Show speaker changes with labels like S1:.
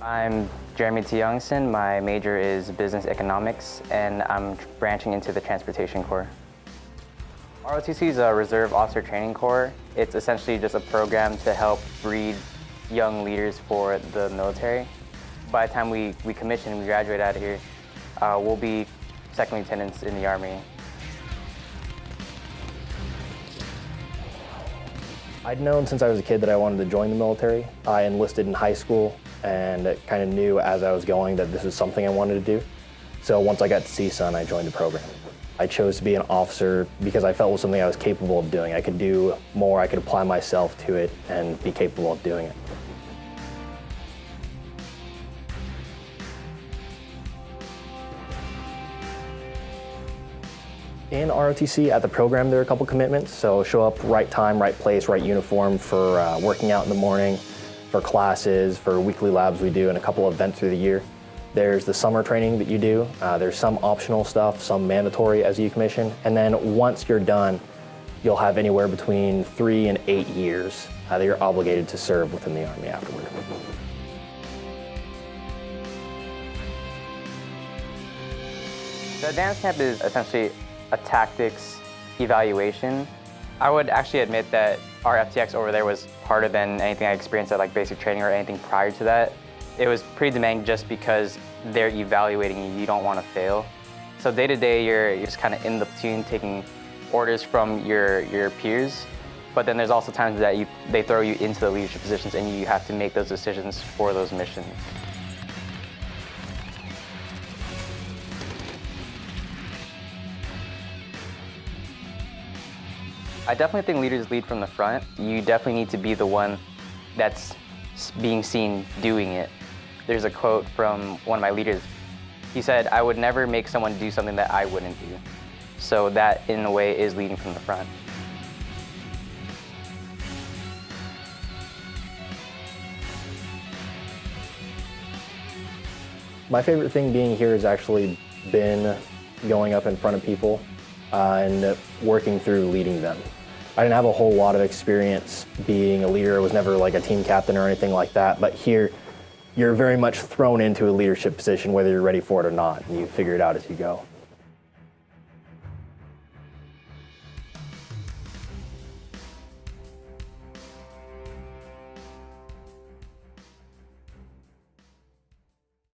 S1: I'm Jeremy T. Youngson. My major is business economics, and I'm branching into the transportation corps. ROTC is a Reserve Officer Training Corps. It's essentially just a program to help breed young leaders for the military. By the time we, we commission and we graduate out of here, uh, we'll be second lieutenants in the Army.
S2: I'd known since I was a kid that I wanted to join the military. I enlisted in high school and kind of knew as I was going that this was something I wanted to do. So once I got to CSUN, I joined the program. I chose to be an officer because I felt it was something I was capable of doing. I could do more, I could apply myself to it and be capable of doing it. In ROTC, at the program, there are a couple commitments. So show up right time, right place, right uniform for uh, working out in the morning, for classes, for weekly labs we do, and a couple of events through the year. There's the summer training that you do. Uh, there's some optional stuff, some mandatory as you commission. And then once you're done, you'll have anywhere between three and eight years uh, that you're obligated to serve within the Army afterward.
S1: The advanced camp is essentially a tactics evaluation. I would actually admit that our FTX over there was harder than anything I experienced at like basic training or anything prior to that. It was pretty demanding just because they're evaluating you, you don't want to fail. So day to day, you're, you're just kind of in the platoon taking orders from your, your peers. But then there's also times that you, they throw you into the leadership positions and you have to make those decisions for those missions. I definitely think leaders lead from the front. You definitely need to be the one that's being seen doing it. There's a quote from one of my leaders. He said, I would never make someone do something that I wouldn't do. So that, in a way, is leading from the front.
S2: My favorite thing being here has actually been going up in front of people uh, and working through leading them. I didn't have a whole lot of experience being a leader. I was never like a team captain or anything like that. But here, you're very much thrown into a leadership position whether you're ready for it or not, and you figure it out as you go.